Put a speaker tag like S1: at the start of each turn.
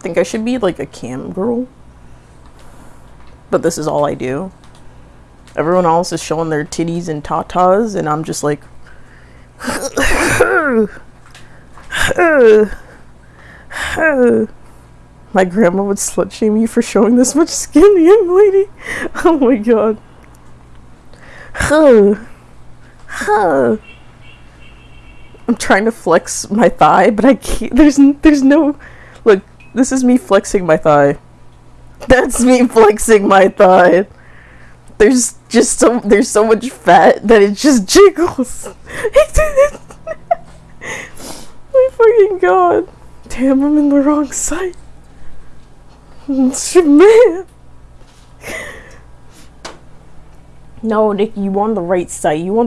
S1: think I should be like a cam girl. But this is all I do. Everyone else is showing their titties and tatas, and I'm just like. My grandma would slut shame you for showing this much skin, young lady. Oh my god. I'm trying to flex my thigh, but I can't. There's there's no. This is me flexing my thigh. That's me flexing my thigh. There's just so there's so much fat that it just jiggles. my fucking god. Damn, I'm in the wrong site. Man. No, Nick, you on the right site. You on